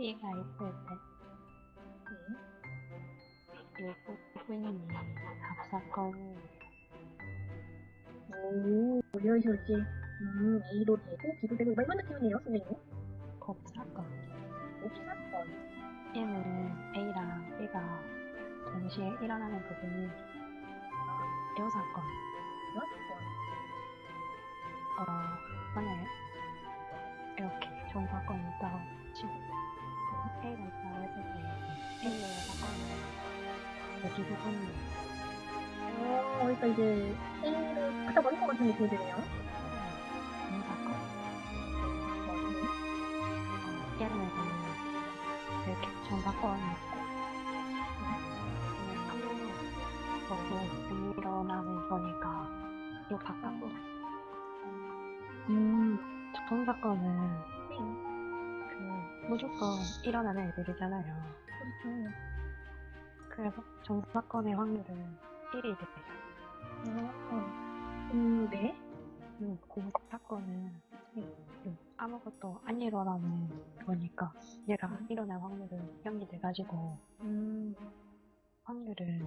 애가 있을 네. 때 일부분이 합사건이 오, 여시오지. 음, A도 되고, B도 되고, 이런 느낌이네요, 선생님. 곱사건. 옵사건. 얘는 A랑 B가 동시에 일어나는 부분이 여사건. 여사건. 어, 만약에 사건이 있다고 치고 A가 있다고 했을 때 A의 사건은 여기 부분이 어, 그러니까 이제 A를 갖다 버릴 것 같은 느낌이 드네요. 좋은 사건. 네. 어, 예를 들면 이렇게 좋은 사건이 있고 너무 일어나는 거니까 이거 바꿔서 음, 좋은 사건은 무조건 일어나는 애들이잖아요. 그렇죠. 그래서 좋은 사건의 확률은 1이 돼요. 어, 음, 네. 음, 공사건은 음, 아무것도 안 일어나는 거니까 얘가 일어날 확률은 0이 돼가지고 음, 확률은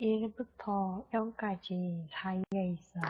1부터 0까지 사이에 있어요.